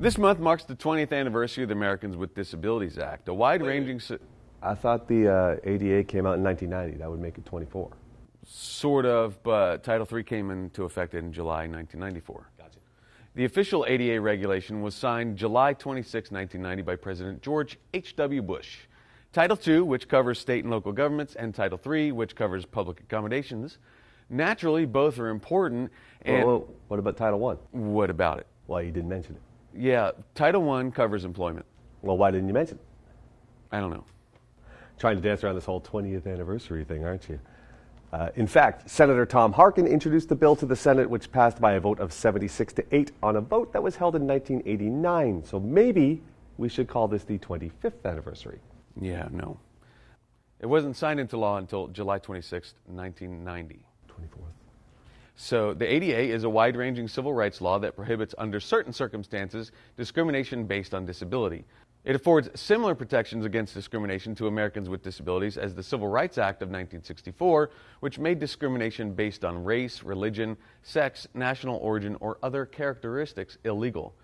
This month marks the 20th anniversary of the Americans with Disabilities Act, a wide ranging. I thought the uh, ADA came out in 1990. That would make it 24. Sort of, but Title III came into effect in July 1994. Gotcha. The official ADA regulation was signed July 26, 1990 by President George H.W. Bush. Title II, which covers state and local governments, and Title III, which covers public accommodations. Naturally, both are important. And Well, well, what about Title I? what about it? Why you didn't mention it? Yeah, Title I covers employment. Well, why didn't you mention it? I don't know. Trying to dance around this whole 20th anniversary thing, aren't you? Uh, in fact, Senator Tom Harkin introduced the bill to the Senate, which passed by a vote of 76 to 8 on a vote that was held in 1989. So maybe we should call this the 25th anniversary. Yeah, no. It wasn't signed into law until July 26, 1990. 24th. So, the ADA is a wide ranging civil rights law that prohibits, under certain circumstances, discrimination based on disability. It affords similar protections against discrimination to Americans with disabilities as the Civil Rights Act of 1964, which made discrimination based on race, religion, sex, national origin, or other characteristics illegal.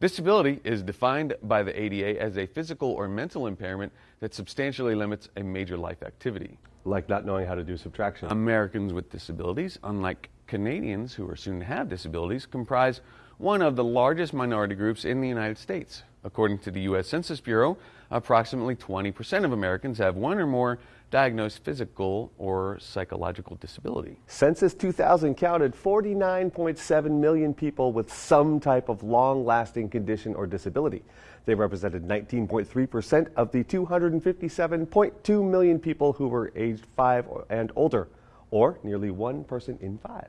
Disability is defined by the ADA as a physical or mental impairment that substantially limits a major life activity. Like not knowing how to do subtraction. Americans with disabilities, unlike Canadians who are soon to have disabilities, comprise one of the largest minority groups in the United States. According to the U.S. Census Bureau, approximately 20% of Americans have one or more diagnosed physical or psychological disability. Census 2000 counted 49.7 million people with some type of long lasting condition or disability. They represented 19.3% of the 257.2 million people who were aged 5 and older, or nearly one person in five.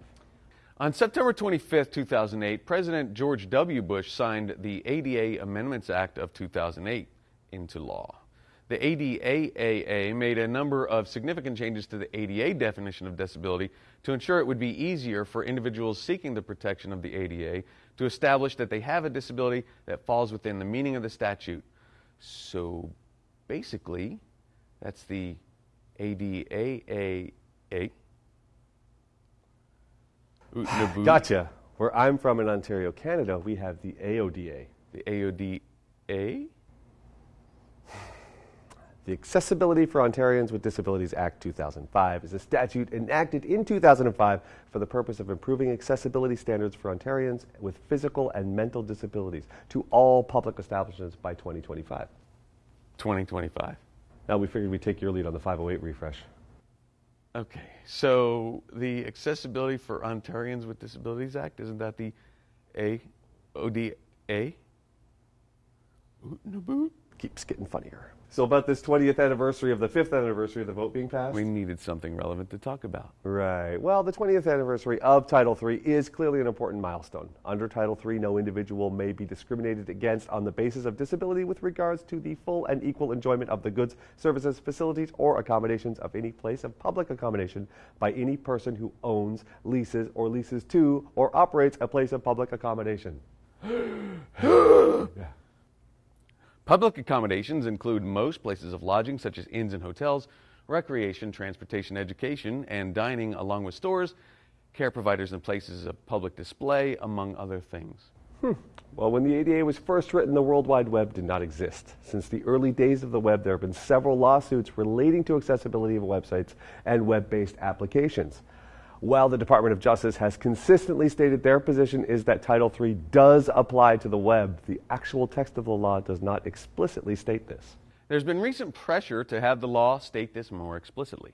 On September 25, 2008, President George W. Bush signed the ADA Amendments Act of 2008 into law. The ADAAA made a number of significant changes to the ADA definition of disability to ensure it would be easier for individuals seeking the protection of the ADA to establish that they have a disability that falls within the meaning of the statute. So basically, that's the ADAAA. A. Gotcha. Where I'm from in Ontario, Canada, we have the AODA. The AODA? The Accessibility for Ontarians with Disabilities Act 2005 is a statute enacted in 2005 for the purpose of improving accessibility standards for Ontarians with physical and mental disabilities to all public establishments by 2025. 2025. Now, we figured we'd take your lead on the 508 refresh. Okay, so the Accessibility for Ontarians with Disabilities Act, isn't that the AODA? Oot and a boot? Keeps getting funnier. So, about this 20th anniversary of the 5th anniversary of the vote being passed? We needed something relevant to talk about. Right. Well, the 20th anniversary of Title III is clearly an important milestone. Under Title III, no individual may be discriminated against on the basis of disability with regards to the full and equal enjoyment of the goods, services, facilities, or accommodations of any place of public accommodation by any person who owns, leases, or leases to, or operates a place of public accommodation. Public accommodations include most places of lodging, such as inns and hotels, recreation, transportation, education, and dining, along with stores, care providers, and places of public display, among other things. Hmm. Well, when the ADA was first written, the World Wide Web did not exist. Since the early days of the web, there have been several lawsuits relating to accessibility of websites and web based applications. While the Department of Justice has consistently stated their position is that Title III does apply to the web, the actual text of the law does not explicitly state this. There's been recent pressure to have the law state this more explicitly.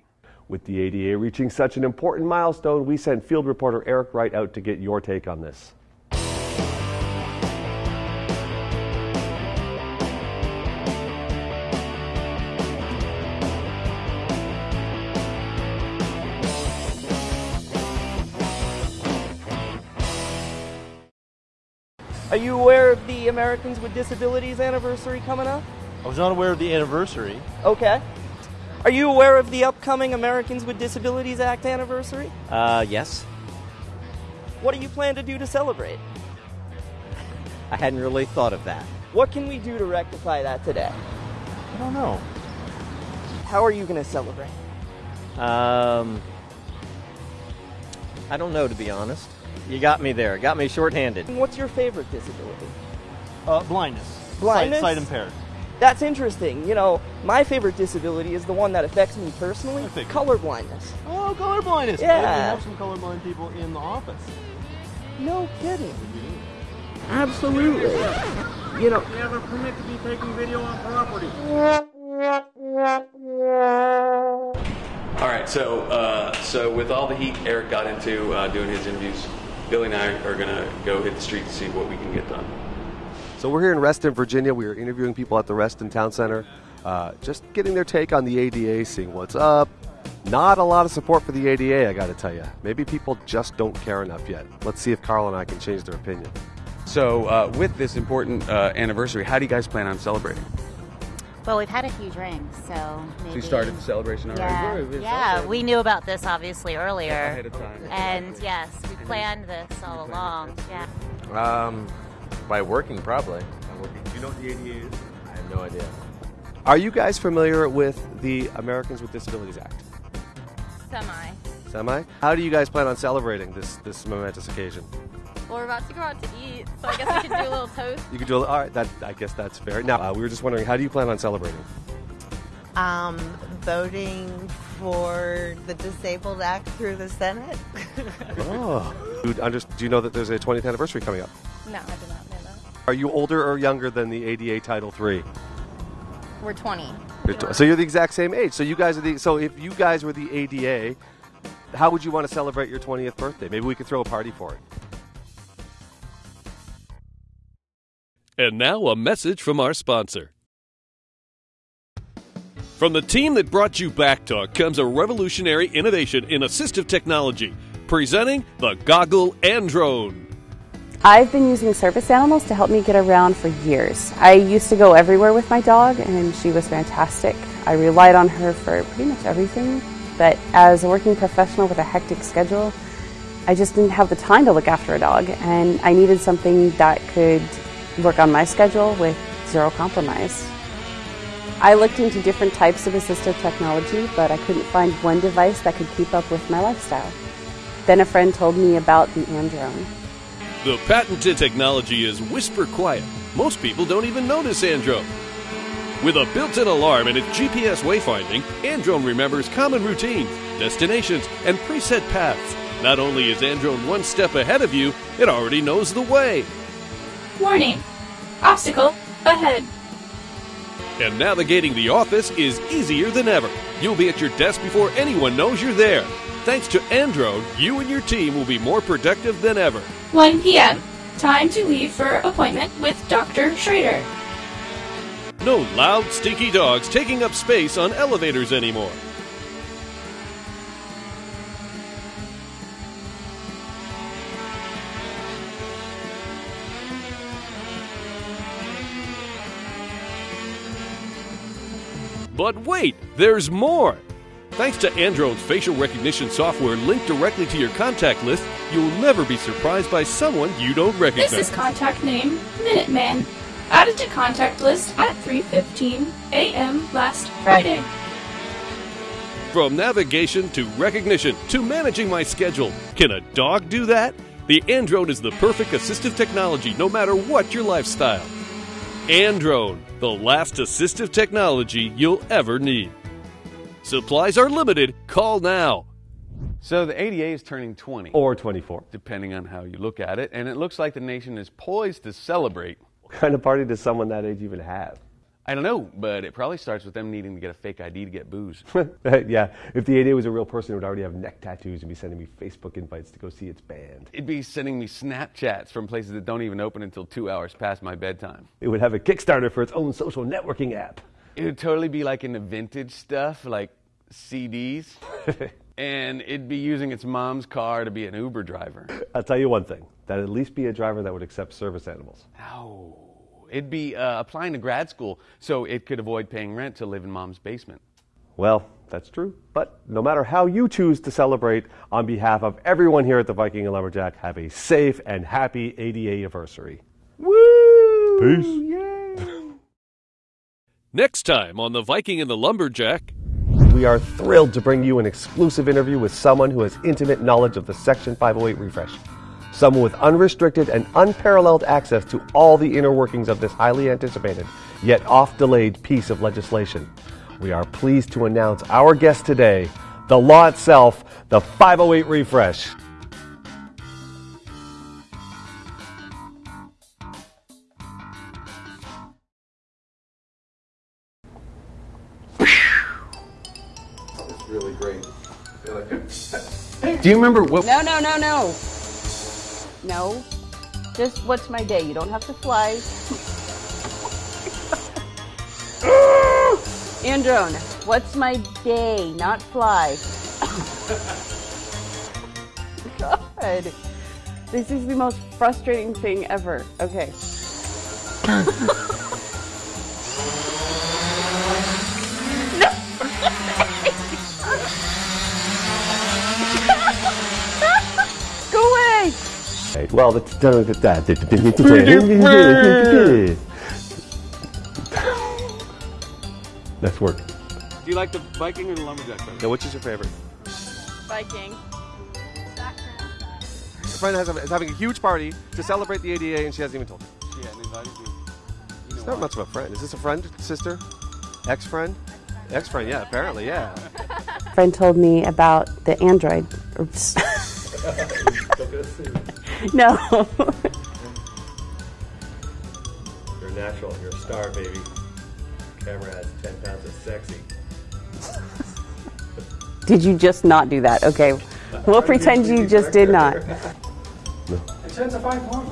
With the ADA reaching such an important milestone, we sent field reporter Eric Wright out to get your take on this. Are you aware of the Americans with Disabilities anniversary coming up? I was not aware of the anniversary. Okay. Are you aware of the upcoming Americans with Disabilities Act anniversary? Uh, yes. What do you plan to do to celebrate? I hadn't really thought of that. What can we do to rectify that today? I don't know. How are you going to celebrate? Um, I don't know, to be honest. You got me there. Got me shorthanded. What's your favorite disability? Uh, blindness. Blindness? Sight, sight impaired. That's interesting. You know, my favorite disability is the one that affects me personally I color blindness. Oh, color blindness. Yeah. We have some colorblind people in the office. No kidding. Absolutely. You know, We have a permit to be taking video on property. Right, so uh, so with all the heat Eric got into uh, doing his interviews, Billy and I are gonna go hit the street to see what we can get done. So we're here in Reston, Virginia. We are interviewing people at the Reston Town Center, uh, just getting their take on the ADA, seeing what's up. Not a lot of support for the ADA, I got to tell you. Maybe people just don't care enough yet. Let's see if Carl and I can change their opinion. So uh, with this important uh, anniversary, how do you guys plan on celebrating? Well, we've had a few drinks, so maybe. So you started the celebration already? Yeah, yeah. We knew about this obviously earlier, Ahead of time. and yes, we planned this all along. Yeah. Um, by working probably. Do you know what the ADA is? I have no idea. Are you guys familiar with the Americans with Disabilities Act? Semi. Semi? How do you guys plan on celebrating this, this momentous occasion? Well, we're about to go out to eat, so I guess we can do a little toast. You could do a little, all right. That I guess that's fair. Now uh, we were just wondering, how do you plan on celebrating? Um, voting for the Disabled Act through the Senate. Oh, do you, under, do you know that there's a 20th anniversary coming up? No, I did not know that. Are you older or younger than the ADA Title III? We're 20. You're tw- so you're the exact same age. So you guys are the. So if you guys were the ADA, how would you want to celebrate your 20th birthday? Maybe we could throw a party for it. And now a message from our sponsor. From the team that brought you Backtalk comes a revolutionary innovation in assistive technology, presenting the Goggle Androne. I've been using service animals to help me get around for years. I used to go everywhere with my dog, and she was fantastic. I relied on her for pretty much everything, but as a working professional with a hectic schedule, I just didn't have the time to look after a dog, and I needed something that could work on my schedule with zero compromise. I looked into different types of assistive technology, but I couldn't find one device that could keep up with my lifestyle. Then a friend told me about the Androne. The patented technology is whisper quiet. Most people don't even notice Androne. With a built-in alarm and its GPS wayfinding, Androne remembers common routines, destinations, and preset paths. Not only is Androne one step ahead of you, it already knows the way. Warning! Obstacle ahead. And navigating the office is easier than ever. You'll be at your desk before anyone knows you're there. Thanks to Androne, you and your team will be more productive than ever. 1 p.m. Time to leave for appointment with Dr. Schrader. No loud, stinky dogs taking up space on elevators anymore. But wait, there's more! Thanks to Androne's facial recognition software linked directly to your contact list, you'll never be surprised by someone you don't recognize. This is contact name Minuteman. Added to contact list at 3:15 a.m. last Friday. From navigation to recognition to managing my schedule. Can a dog do that? The Androne is the perfect assistive technology no matter what your lifestyle. Androne, the last assistive technology you'll ever need. Supplies are limited. Call now. So the ADA is turning 20. Or 24. Depending on how you look at it. And it looks like the nation is poised to celebrate. What kind of party does someone that age even have? I don't know, but it probably starts with them needing to get a fake ID to get booze. yeah, if the ADA was a real person, it would already have neck tattoos and be sending me Facebook invites to go see its band. It'd be sending me Snapchats from places that don't even open until two hours past my bedtime. It would have a Kickstarter for its own social networking app. It would totally be like into vintage stuff, like CDs. and it'd be using its mom's car to be an Uber driver. I'll tell you one thing that'd at least be a driver that would accept service animals. No. It'd be uh, applying to grad school so it could avoid paying rent to live in mom's basement. Well, that's true. But no matter how you choose to celebrate, on behalf of everyone here at the Viking and Lumberjack, have a safe and happy 80 anniversary. Woo! Peace. Yay! Next time on The Viking and the Lumberjack. We are thrilled to bring you an exclusive interview with someone who has intimate knowledge of the Section 508 refresh. Someone with unrestricted and unparalleled access to all the inner workings of this highly anticipated, yet oft delayed piece of legislation. We are pleased to announce our guest today, the law itself, the 508 refresh. really great. Do you remember what? No, no, no, no. No. Just what's my day? You don't have to fly. Androne, what's my day? Not fly. God. This is the most frustrating thing ever. Okay. Well, that's That's work. Do you like the Viking or the lumberjack better? Now, which is your favorite? Viking. Your friend has a, is having a huge party to celebrate the ADA, and she hasn't even told you. Yeah, and invited you. It's not much of a friend. Is this a friend, sister, ex-friend? Ex-friend, yeah, apparently, yeah. friend told me about the Android. Oops. no. You're natural. You're a star, baby. Camera has 10 pounds of sexy. Did you just not do that? Okay. We'll pretend you just did not.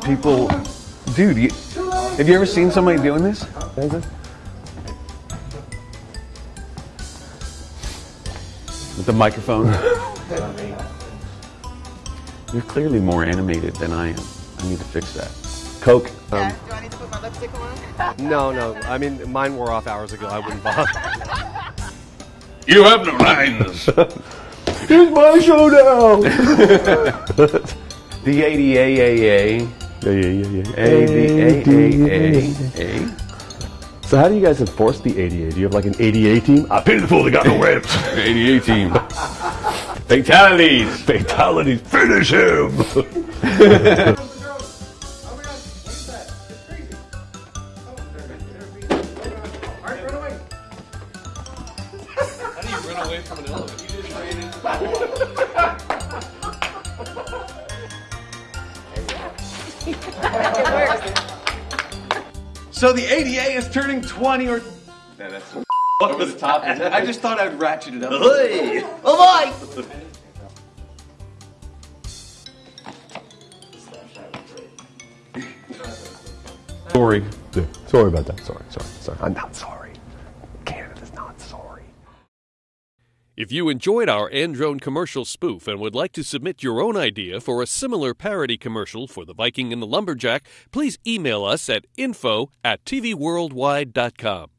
People, dude, you, have you ever seen somebody doing this? With the microphone? You're clearly more animated than I am. I need to fix that. Coke. Yeah, Um, do I need to put my lipstick on? no, no. I mean, mine wore off hours ago. I wouldn't bother. You have no lines. Here's my show now. The ADAAA. Yeah, yeah, yeah, yeah. ADAAA. So how do you guys enforce the ADA? Do you have like an ADA team? I pity the fool that got no ribs. The ADA team. Fatalities. Fatalities. Finish him. How do you run away from an elephant? You just So the ADA is turning 20 or. Yeah, over the top. I just thought I'd ratchet it up. Hey! Oh boy! Sorry. Yeah, sorry about that. Sorry, sorry, sorry. I'm not sorry. Canada's not sorry. If you enjoyed our Androne commercial spoof and would like to submit your own idea for a similar parody commercial for the Viking and the Lumberjack, please email us at info at tvworldwide.com.